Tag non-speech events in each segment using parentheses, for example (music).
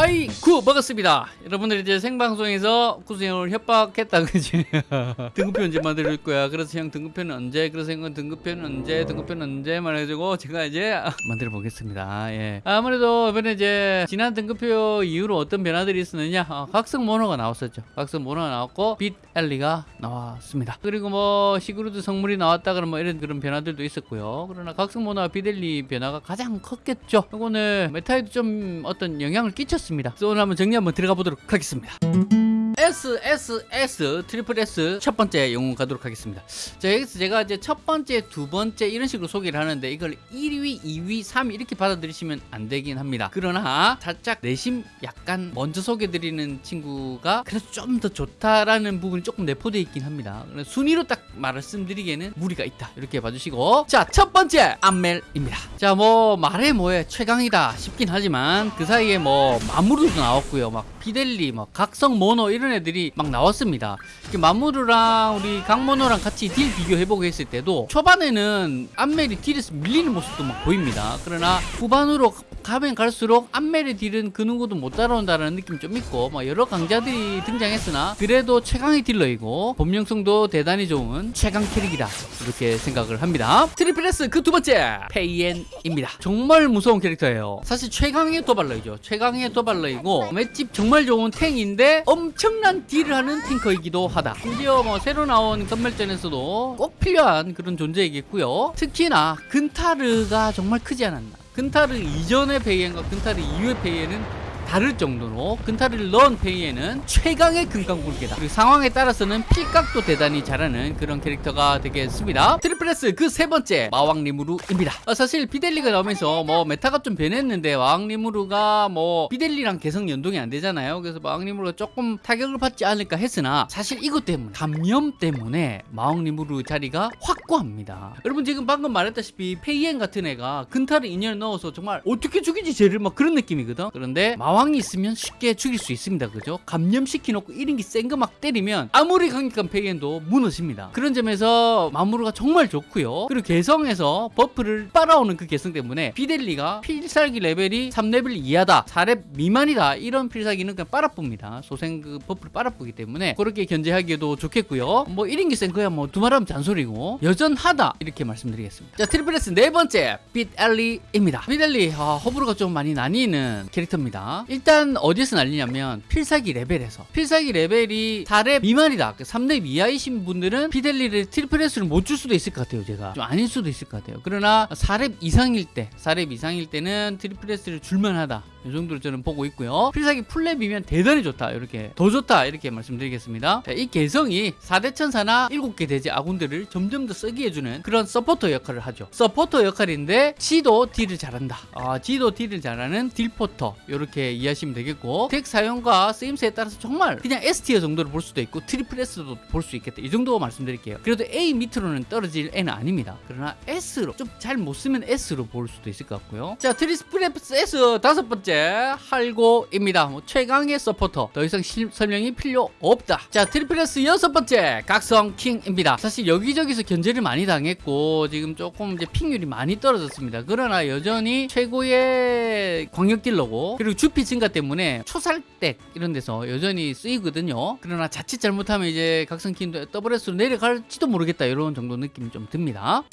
하이 구 먹었습니다. 여러분들 이제 생방송에서 구수 형을 협박했다 그지? (laughs) 등급표 언제 만들 거야? 그래서 형 등급표는 언제? 그래서 형은 등급표는 언제? 등급표는 언제? 말해가지고 제가 이제 (laughs) 만들어 보겠습니다. 예. 아무래도 이번에 이제 지난 등급표 이후로 어떤 변화들이 있었느냐? 어, 각성 모노가 나왔었죠. 각성 모노가 나왔고 빛 엘리가 나왔습니다. 그리고 뭐 시그루드 성물이 나왔다 그러면 뭐 이런 그런 변화들도 있었고요. 그러나 각성 모노와 빛 엘리 변화가 가장 컸겠죠. 이거는 메타에도 좀 어떤 영향을 끼쳤 습니다. 그래서 오늘 한번 정리 한번 들어가 보도록 하겠습니다 S S S 트리플 S 첫 번째 영웅 가도록 하겠습니다. 자 여기서 제가 이제 첫 번째, 두 번째 이런 식으로 소개를 하는데 이걸 1위, 2위, 3위 이렇게 받아들이시면 안 되긴 합니다. 그러나 살짝 내심 약간 먼저 소개드리는 친구가 그래서 좀 더 좋다라는 부분이 조금 내포되어 있긴 합니다. 순위로 딱 말씀드리기에는 무리가 있다 이렇게 봐주시고 자 첫 번째 안멜입니다. 자 뭐 말해 뭐해 최강이다 싶긴 하지만 그 사이에 뭐 마무르도 나왔고요, 막 빛엘리, 뭐 각성 모노 이런 애들 이 막 나왔습니다. 마무르랑 우리 강모노랑 같이 딜 비교해보고 했을 때도 초반에는 안멜이 딜에서 밀리는 모습도 막 보입니다. 그러나 후반으로 가면 갈수록 안멜의 딜은 그 누구도 못 따라온다는 느낌이 좀 있고 뭐 여러 강자들이 등장했으나 그래도 최강의 딜러이고 범용성도 대단히 좋은 최강 캐릭이다 이렇게 생각을 합니다. 트리플 S 그 두 번째 페이엔입니다. 정말 무서운 캐릭터예요. 사실 최강의 도발러이죠. 최강의 도발러이고 맷집 정말 좋은 탱인데 엄청난 딜을 하는 탱커이기도 하다. 심지어 뭐 새로 나온 건멸전에서도 꼭 필요한 그런 존재이겠고요. 특히나 근타르가 정말 크지 않았나. 근타르 이전의 페이엔과 근타르 이후의 페이엔은 다를 정도로 근타르를 넣은 페이엔은 최강의 금강불괴다. 그리고 상황에 따라서는 필각도 대단히 잘하는 그런 캐릭터가 되겠습니다. 트리플 S 그세 번째 마왕 리무르입니다. 어, 사실 빛엘리가 나오면서 뭐 메타가 좀 변했는데 마왕 리무르가 뭐 빛엘리랑 개성 연동이 안 되잖아요. 그래서 마왕 리무르가 조금 타격을 받지 않을까 했으나 사실 이것 때문에 감염 때문에 마왕 리무르 자리가 확고합니다. 여러분 지금 방금 말했다시피 페이엔 같은 애가 근타르 인연을 넣어서 정말 어떻게 죽이지? 쟤를 막 그런 느낌이거든? 그런데 마왕 마왕이 있으면 쉽게 죽일 수 있습니다. 그죠? 감염시켜놓고 1인기 센 거 막 때리면 아무리 강력한 페이엔도 무너집니다. 그런 점에서 마무르가 정말 좋고요. 그리고 개성에서 버프를 빨아오는 그 개성 때문에 빛엘리가 필살기 레벨이 3레벨 이하다, 4렙 미만이다 이런 필살기는 그냥 빨아쁩니다. 소생 그 버프를 빨아뿌기 때문에 그렇게 견제하기에도 좋겠고요. 뭐 1인기 센 거야 뭐 두말하면 잔소리고 여전하다 이렇게 말씀드리겠습니다. 자 트리플 S 네 번째 빛엘리입니다. 빛엘리 아, 호불호가 좀 많이 나뉘는 캐릭터입니다. 일단 어디서 나뉘냐면 필살기 레벨에서. 필살기 레벨이 4렙 미만이다 3렙 이하이신 분들은 빛엘리를 트리플 S를 못 줄 수도 있을 것 같아요 제가. 좀 아닐 수도 있을 것 같아요. 그러나 4렙 이상일 때 4렙 이상일 때는 트리플 S를 줄만하다. 이 정도로 저는 보고 있고요. 필살기 풀렙이면 대단히 좋다. 이렇게 더 좋다. 이렇게 말씀드리겠습니다. 자, 이 개성이 4대 천사나 7개 대죄 아군들을 점점 더 쓰게 해주는 그런 서포터 역할을 하죠. 서포터 역할인데 지도 딜을 잘한다. 아, 지도 딜을 잘하는 딜포터. 이렇게 이해하시면 되겠고 deck 사용과 쓰임새에 따라서 정말 그냥 S tier 정도로 볼 수도 있고 triple S도 볼 수 있겠다. 이 정도 말씀드릴게요. 그래도 A 밑으로는 떨어질 애는 아닙니다. 그러나 S로 좀 잘 못 쓰면 S로 볼 수도 있을 것 같고요. 자 triple S 다섯 번째 할구입니다. 뭐 최강의 서포터. 더 이상 실, 설명이 필요 없다. 자 triple S 여섯 번째 각성 킹입니다. 사실 여기저기서 견제를 많이 당했고 지금 조금 이제 pick률이 많이 떨어졌습니다. 그러나 여전히 최고의 광역 딜러고 그리고 주피 증가 때문에 초살deck 이런 데서 여전히 쓰이거든요. 그러나 자칫 잘못하면 이제 각성킹도 double S로 내려갈지도 모르겠다 이런 정도 느낌이 좀 듭니다.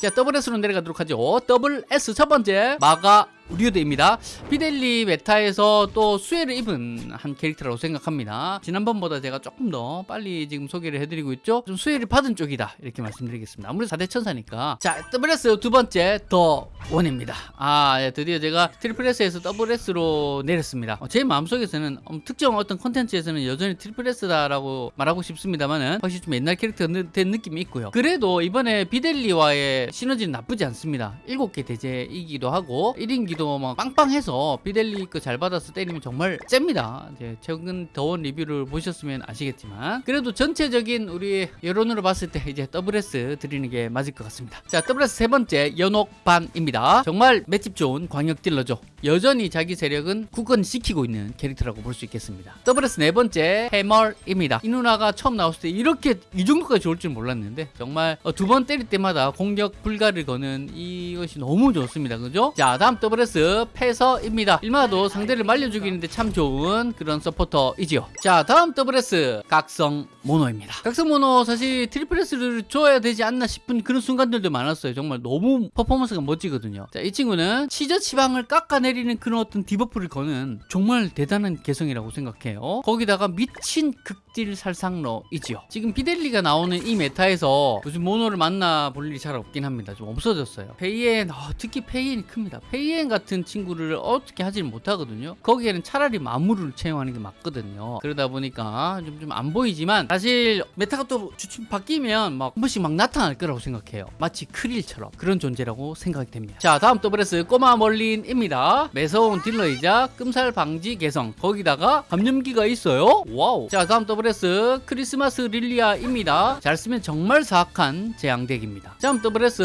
자 double S로 내려가도록 하죠. double S 첫 번째 마가 우리오드입니다. 비델리 meta에서 또 수혜를 입은 한 캐릭터라고 생각합니다. 지난번보다 제가 조금 더 빨리 지금 소개를 해드리고 있죠. 좀 수혜를 받은 쪽이다 이렇게 말씀드리겠습니다. 아무래도 4대 천사니까 자 WS 두 번째 더 원입니다. 아 예, 드디어 제가 triple S에서 double S로 내렸습니다. 어, 제 마음속에서는 음, 특정 어떤 콘텐츠에서는 여전히 triple S다라고 말하고 싶습니다만은 확실히 좀 옛날 캐릭터 된 느낌이 있고요. 그래도 이번에 비델리와의 시너지는 나쁘지 않습니다. 7개 대죄이기도 하고 1인기 기도 막 빵빵해서 비델리 거잘 받아서 때리면 정말 셉니다. 이제 최근 더원 리뷰를 보셨으면 아시겠지만 그래도 전체적인 우리 여론으로 봤을 때 이제 double S 드리는 게 맞을 것 같습니다. 자 double S 세 번째 연옥반입니다. 정말 맷집 좋은 광역 딜러죠. 여전히 자기 세력은 굳건시키고 있는 캐릭터라고 볼 수 있겠습니다. double S 네 번째 해멀입니다. 이 누나가 처음 나왔을 때 이렇게 이 정도까지 좋을 줄 몰랐는데 정말 두 번 때릴 때마다 공격 불가를 거는 이것이 너무 좋습니다. 그죠? 자 다음 double double S 패서입니다. 일마도 상대를 말려 죽이는데 참 좋은 그런 서포터이지요. 자, 다음 double S 각성 모노입니다. 각성 모노 사실 triple S를 줘야 되지 않나 싶은 그런 순간들도 많았어요. 정말 너무 퍼포먼스가 멋지거든요. 자, 이 친구는 치저 치방을 깎아내 리는 그런 어떤 debuff를 거는 정말 대단한 개성이라고 생각해요. 거기다가 미친 극딜 살상러이지요. 지금 비델리가 나오는 이 meta에서 요즘 모노를 만나 볼 일이 잘 없긴 합니다. 좀 없어졌어요. 페이엔, 어, 특히 페이엔이 큽니다. 페이엔 같은 친구를 어떻게 하질 못하거든요. 거기에는 차라리 마무를 채용하는 게 맞거든요. 그러다 보니까 좀 좀 안 보이지만 사실 meta가 또 주춤 바뀌면 막 한 번씩 막 나타날 거라고 생각해요. 마치 크릴처럼 그런 존재라고 생각이 됩니다. 자, 다음 double S 꼬마 멀린입니다. 매서운 딜러이자 끔살 방지 개성. 거기다가 감염기가 있어요. 와우. 자, 다음 double S 크리스마스 릴리아입니다. 잘 쓰면 정말 사악한 재앙deck입니다. 다음 double S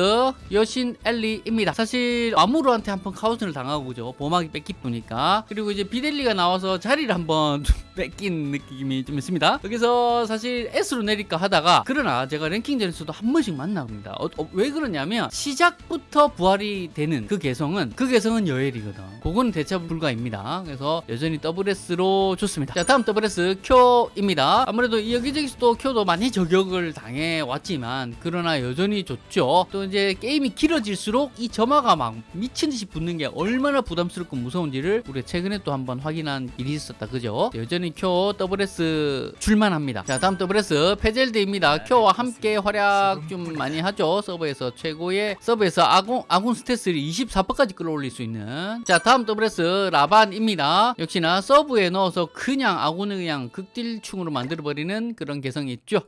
여신 엘리입니다. 사실 마무로한테 한 번 카운터를 당하고 그죠. 보막이 뺏기쁘니까. 그리고 이제 비델리가 나와서 자리를 한번 (laughs) 좀 뺏긴 느낌이 좀 있습니다. 여기서 사실 S로 내릴까 하다가 그러나 제가 랭킹전에서도 한 번씩 만나봅니다. 어, 어, 왜 그러냐면 시작부터 부활이 되는 그 개성은 그 개성은 여엘이거든. 그거는 대체 불가입니다. 그래서 여전히 WS로 좋습니다. 자 다음 WS 큐입니다. 아무래도 여기저기서 큐도 많이 저격을 당해 왔지만 그러나 여전히 좋죠. 또 이제 게임이 길어질수록 이 점화가 막 미친 듯이 붙는 게 얼마나 부담스럽고 무서운지를 우리 최근에 또 한번 확인한 일이 있었다. 그죠? 여전히 큐 WS 줄만합니다. 자 다음 WS 페젤드입니다. 큐와 함께 활약 좀 많이 하죠. 서브에서 최고의 서브에서 아군 아군 stat을 24%까지 끌어올릴 수 있는 자 다음 WS 라반입니다. 역시나 서브에 넣어서 그냥 아군을 그냥 극딜충으로 만들어버리는 그런 개성이 있죠.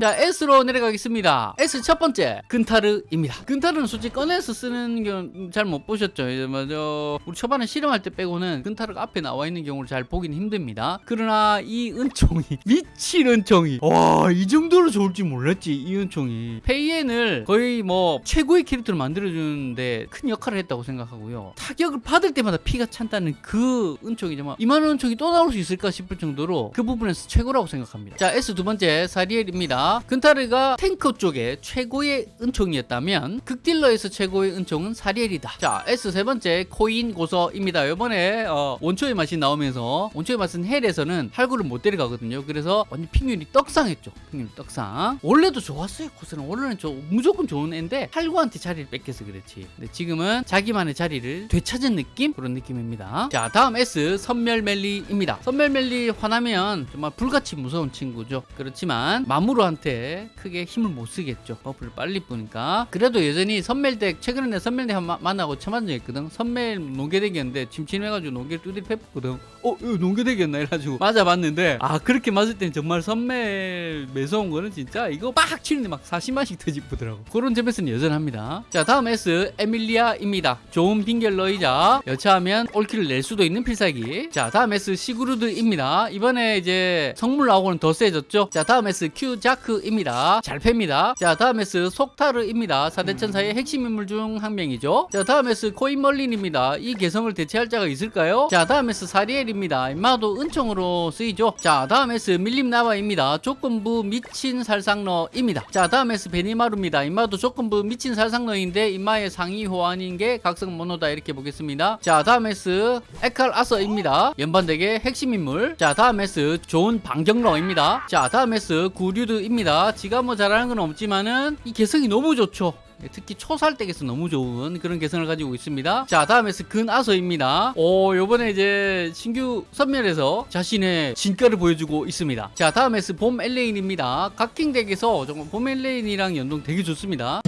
자 S로 내려가겠습니다. S 첫 번째 근타르입니다. 근타르는 솔직히 꺼내서 쓰는 경우 잘 못 보셨죠? 이제 먼저 우리 초반에 실험할 때 빼고는 근타르가 앞에 나와 있는 경우를 잘 보기는 힘듭니다. 그러나 이 은총이 (laughs) 미친 은총이. 와 이 정도로 좋을 줄 몰랐지 이 은총이. 페이엔을 거의 뭐 최고의 캐릭터를 만들어주는데 큰 역할을 했다고 생각하고요. 타격을 받을 때마다 피가 찬다는 그 은총이 정말 이만한 은총이 또 나올 수 있을까 싶을 정도로 그 부분에서 최고라고 생각합니다. 자 S 두 번째 사리엘입니다 근타르가 탱커 쪽에 최고의 은총이었다면 극딜러에서 최고의 은총은 사리엘이다. 자, S 세 번째 코인 고서입니다. 이번에 어, 원초의 마신이 나오면서 원초의 마신 hell에서는 할구를 못 데려가거든요. 그래서 완전 pick률이 떡상했죠. pick률 떡상. 원래도 좋았어요. 고서는 원래는 저 무조건 좋은 애인데 할구한테 자리를 뺏겨서 그렇지. 근데 지금은 자기만의 자리를 되찾은 느낌 그런 느낌입니다. 자, 다음 S 섬멸멜리입니다. 섬멸멜리 화나면 정말 불같이 무서운 친구죠. 그렇지만 마무로한테 크게 힘을 못 쓰겠죠. buff를 빨리 뿌니까. 그래도 여전히 섬멜deck 최근에 내 섬멜deck 만나고 처맞은 적 있거든. 섬멜 농계deck이었는데 침침해가지고 농계 두드리 패봤거든. 어, 이거 농계deck이었나 이래가지고 맞아봤는데 아 그렇게 맞을 땐 정말 섬멜 매서운 거는 진짜 이거 빡 치는데 막 40만씩 터지더라고. 그런 점에서는 여전합니다. 자 다음 S 에밀리아입니다. 좋은 빙결러이자 여차하면 all kill을 낼 수도 있는 필살기. 자 다음 S 시그루드입니다. 이번에 이제 성물 나오고는 더 세졌죠. 자 다음 S 큐 자크 입니다. 잘 팹니다. 자 다음 S 속타르입니다. 4대천사의 핵심 인물 중 한 명이죠. 자 다음 S 코인멀린입니다. 이 개성을 대체할 자가 있을까요? 자 다음 S 사리엘입니다. 임마도 은총으로 쓰이죠. 자 다음 S 밀림나바입니다. 조건부 미친 살상러입니다. 자 다음 S 베니마루입니다. 임마도 조건부 미친 살상러인데 임마의 상위 호환인 게 각성 모노다 이렇게 보겠습니다. 자 다음 S 에칼 아서입니다. 연반덱의 핵심 인물. 자 다음 S 좋은 반경러입니다. 자 다음 S 구류드입니다. 지가 뭐 잘하는 건 없지만은 이 개성이 너무 좋죠. 네, 특히 초살 덱에서 너무 좋은 그런 개성을 가지고 있습니다. 자, 다음 S급 아서입니다. 오, 요번에 이제 신규 섬멸에서 자신의 진가를 보여주고 있습니다. 자, 다음 S 봄 엘레인입니다. 각킹 덱에서 정말 봄 엘레인이랑 연동 되게 좋습니다.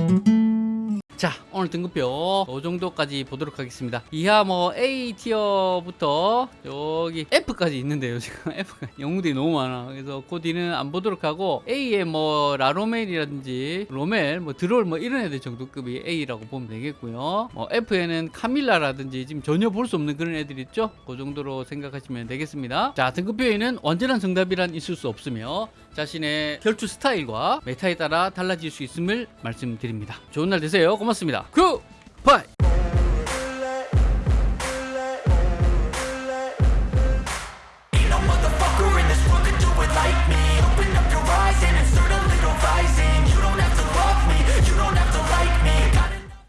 자 오늘 등급표 이 정도까지 보도록 하겠습니다. 이하 뭐 A tier부터 여기 F까지 있는데요 지금. (laughs) F가 영웅들이 너무 많아. 그래서 그 뒤는 안 보도록 하고 A에 뭐 라로멜이라든지 로멜 뭐 드롤 뭐 이런 애들 정도급이 A라고 보면 되겠고요. 뭐 F에는 카밀라라든지 지금 전혀 볼 수 없는 그런 애들 있죠? 그 정도로 생각하시면 되겠습니다. 자 등급표에는 완전한 정답이란 있을 수 없으며 자신의 결투 스타일과 메타에 따라 달라질 수 있음을 말씀드립니다. 좋은 날 되세요. 고맙습니다. 굿